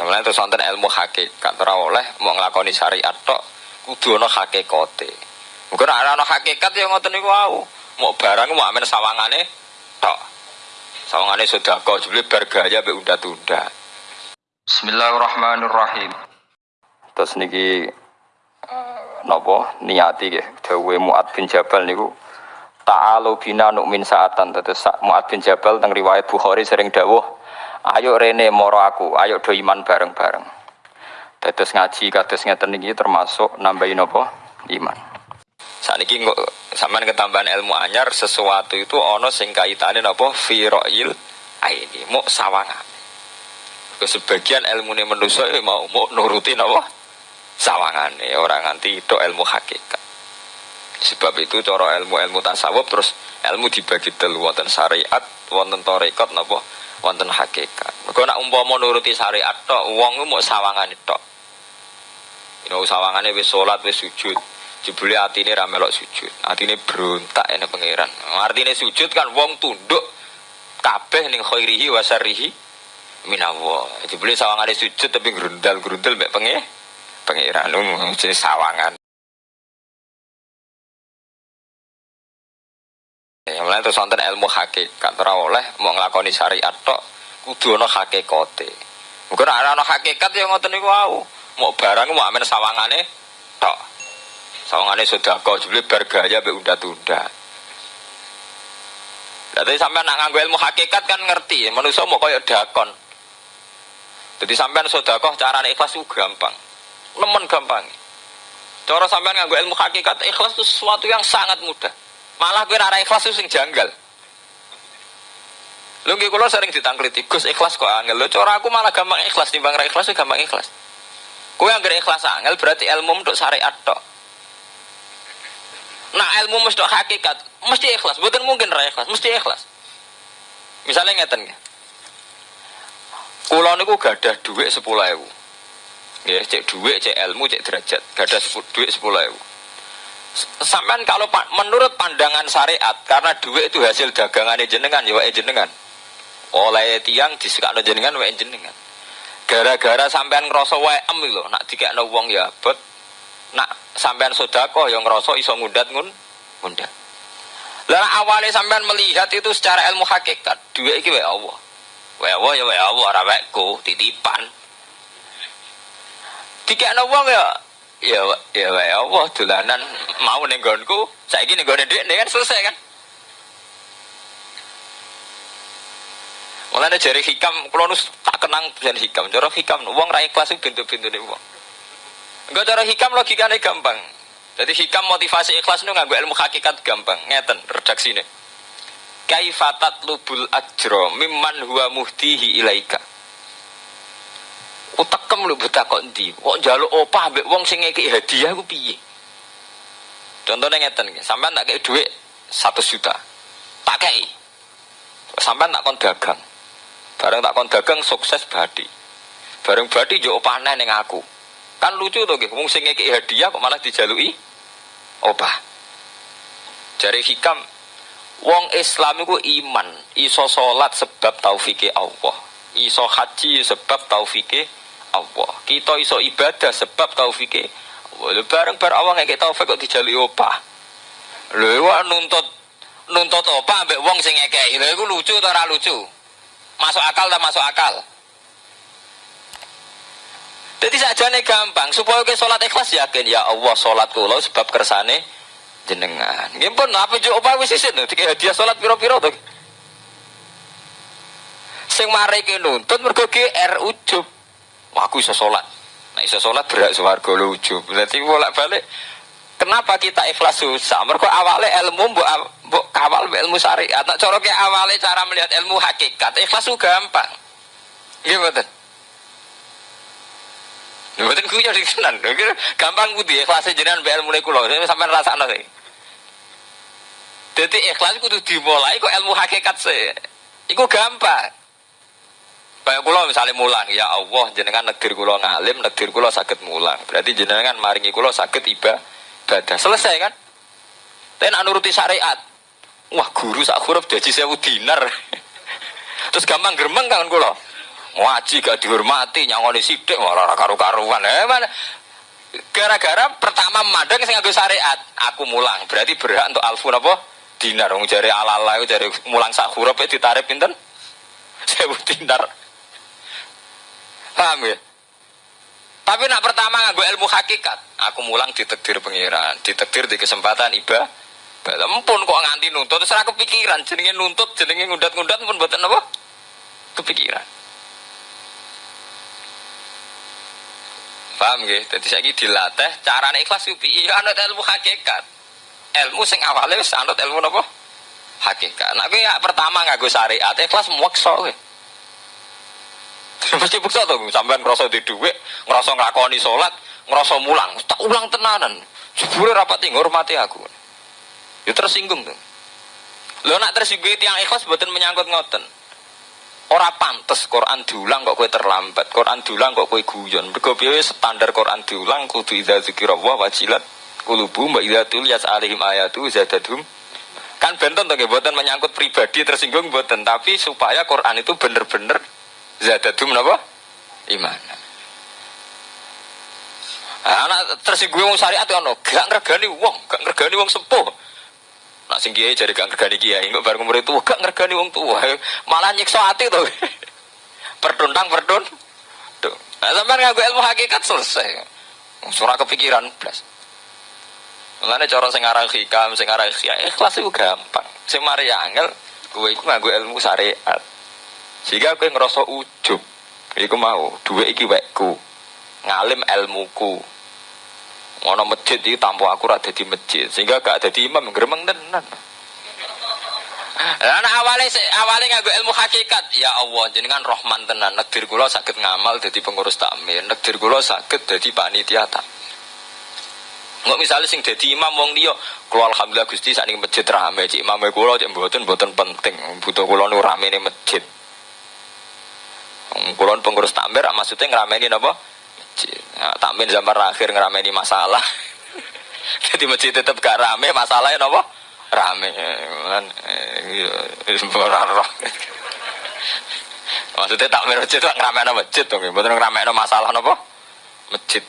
Mulane terus wonten ilmu hakikat ora oleh mau nglakoni syariat tok kudu ana hakikate. Mungkin ora ana hakikat ya ngoten niku wau. Mau barang mau amen sawangane tok. Sawangane sedekah jebule bar gaya mbek unda-tunda. Bismillahirrahmanirrahim. Terus niki uh, napa niati nggih dawuhe Muad bin Jabal niku Ta'alu bina nu'min saatan Mu'ad bin Jabal teng riwayat Bukhari sering dawuh Ayo rene moro aku, ayo do iman bareng-bareng. Terus ngaji kados ngeten niki termasuk nambahin apa? Iman. Saat ini sampean ketambahan ilmu anyar sesuatu itu ono sing kaitane napa firoil ini mau sawangan sebagian ilmu ini manusia ya mau mau nurutin apa sawangan orang nganti itu ilmu hakikat. Sebab itu cara ilmu-ilmu tasawuf terus ilmu dibagi telu wonten syariat, wonten tarekat napa wonten hakikat. Mergo nek umpama nuruti syariat tok, wong mau sawangan tok. Ino sawangane wis salat wis sujud. Jebule atine ra melok sujud. Atine berontak ene pangeran. Artine sujud kan wong tunduk kabeh ning khairihi wa syarrihi minallah. Jebule sawangane sujud tapi grundal-grundal mek penge pangeran. Jenis sawangan. Mulai terus wonten ilmu hakikat ora oleh mau nglakoni syariat tok kudu ana hakikate. Mungkin ora ana hakikat ya ngoten niku wau. Mau barang mau amen sawangane tok. Sawangane sedekah jebule bar gaya mbek unda-tunda. Jadi sampai nak nganggo ilmu hakikat kan ngerti, manusia mau koyok dakon. Jadi sampean sodakoh cara ikhlas itu gampang, nemen gampang. Cara sampean nganggo ilmu hakikat ikhlas itu sesuatu yang sangat mudah. Malah gue arah ikhlas itu sing janggal. Lu nggih kula sering ditangkliti, Gus ikhlas kok angel. Lho cara aku malah gampang ikhlas timbang ra ikhlas gampang ikhlas. Kowe anggere ikhlas angel berarti ilmu untuk syariat tok. Nah ilmu mesti hakikat, mesti ikhlas. Bukan mungkin ra ikhlas, mesti ikhlas. Misalnya ngeten nggih. Kula niku gadah dhuwit 10.000. Nggih, cek dhuwit, cek ilmu, cek derajat. Gadah dhuwit 10.000 sampean kalau menurut pandangan syariat karena duit itu hasil dagangan jenengan ya jenengan. Oleh tiang disekakno jenengan wae jenengan. Gara-gara sampean ngerasa wae em lho nak dikekno wong ya bet nak sampean sedekah yang ngerasa iso ngundat ngun ngundat. Lah awalnya sampean melihat itu secara ilmu hakikat duit iki wae Allah. Wae Allah ya wae Allah ora titipan. Dikekno wong ya ya ya wae Allah dolanan mau ning nggonku saiki ning gone dhek kan selesai kan? Mulane jari hikam kula nus tak kenang jan hikam. Cara hikam wong ra ikhlas pintu-pintune wong. Enggak cara hikam logikanya gampang. Jadi hikam motivasi ikhlas itu nganggo ilmu hakikat gampang. Ngeten redaksine. Kaifatat lubul ajro mimman huwa muhtihi ilaika utekem lho buta kok ndi kok njaluk opah mbek wong sing ngeki hadiah ku piye? Contohnya ngeten sampean tak kei dhuwit 1 juta. Tak kei sampean tak kon dagang. Bareng tak kon dagang sukses badi. Bareng badi yo opah ning aku. Kan lucu tuh nggih wong sing ngeki hadiah kok malah dijaluki opah. Jari hikam wong Islam iku iman iso salat sebab taufike Allah. Iso haji sebab taufike Allah. Kita iso ibadah sebab taufike Allah. Bareng bareng Allah ngeke taufik kok dijali opah. Lho nuntut nuntut opah ambek wong sing ngekeki. Lho iku lucu atau ora lucu? Masuk akal tak masuk akal? Jadi sajane gampang supaya ke sholat ikhlas yakin ya Allah sholat kula sebab kersane jenengan. Nggih pun apa jo opah wis isin dikek hadiah sholat piro-piro to. Sing mari ke nuntut mergo GR ujub. Wah, aku bisa sholat. Nah, bisa sholat berat suarga lucu. Berarti bolak balik. Kenapa kita ikhlas susah? Mereka awalnya ilmu bu, bu kawal ilmu syariat. Nah, cara awalnya cara melihat ilmu hakikat. Ikhlas itu gampang. Iya betul. Mboten kuwi jadi tenan. Gampang kudu ikhlas jenengan mbek ilmu kula. Sampeyan rasakno sih. Jadi ikhlas kudu dimulai kok ilmu hakikat sih. Iku gampang. Kayak kulo misalnya mulang, ya Allah jenengan negeri kulo ngalim, negeri kulo sakit mulang. Berarti jenengan maringi kulo sakit ibadah. Selesai kan? Tapi nak nuruti syariat. Wah guru sak huruf jadi sewu dinar. Terus gampang geremeng kan kulo. Ngaji gak dihormati, nyangoni sidik ora karu-karuan. Eh mana gara-gara pertama memandang sing nganggo syariat, aku mulang. Berarti berhak untuk alfu napa? Dinar. Wong jare ala-ala jare mulang sak huruf ditarif pinten? 1000 dinar. Paham ya? Tapi nak pertama nganggo ilmu hakikat, aku mulang ditekdir pengiran, ditekdir di kesempatan iba. Ampun kok nganti nuntut, terus aku kepikiran, jenenge nuntut, jenenge ngundat-ngundat pun buatan apa? Kepikiran. Paham nggih? Dadi saiki dilatih carane ikhlas ku piye? Anut ilmu hakikat. Ilmu sing awale wis anut ilmu napa? Hakikat. Nah, kowe ya pertama nganggo syariat, ikhlas meksa kowe. Mesti bukti to, sampean ngrasa di dhuwit, ngrasa nglakoni salat, ngrasa mulang, tak ulang tenanan. Jebule rapat ngurmati aku. Ya tersinggung tuh. Lo nak tersinggung tiang ikhlas buatan menyangkut ngoten. Ora pantes Quran diulang kok kue terlambat. Quran diulang kok kue guyon. Mergo piye standar Quran diulang kudu idza dzikrullah wajilat kulubu mbak idza tuliyat alaihim ayatu zadadhum. Kan benten to buatan menyangkut pribadi tersinggung buatan tapi supaya Quran itu bener-bener zadadhum napa? Iman. Anak tersinggung wong syariat ono, gak ngregani wong, gak ngregani wong sepuh. Nak sing kiai jadi gak ngergani kiai, nggak bareng umur itu gak ngergani wong tua, malah nyiksa hati tuh. Pertuntang perdun. Tuh. Nah, sampai ngaku ilmu hakikat selesai. Surah kepikiran plus. Mulane cara sing aran hikam, sing aran ikhlas itu gampang. Sing mari angel, kowe iku nganggo ilmu syariat. Sehingga kowe ngerasa ujub. Iku mau, duwe iki wekku. Ngalim ilmuku. Ono masjid iki tanpa aku ora dadi masjid, sehingga gak dadi imam gremeng tenan. Lah awale awale nganggo ilmu hakikat, ya Allah jenengan Rahman tenan. Negdir kula saged ngamal dadi pengurus takmir, negdir kula saged dadi panitia tak. Nggak misalnya sing dadi imam wong liya, kula alhamdulillah Gusti sakniki masjid rame, cik imam kula cek mboten mboten penting, butuh kula nu ramene masjid. Kula pengurus takmir maksudnya ngrameni napa? Nah, takmin zaman akhir ngerameni masalah. Jadi masjid tetap gak rame, masalahnya nopo rame. Kan, iya, Maksudnya takmin masjid itu ngerameni masjid dong, betul ngerameni masalah nopo masjid.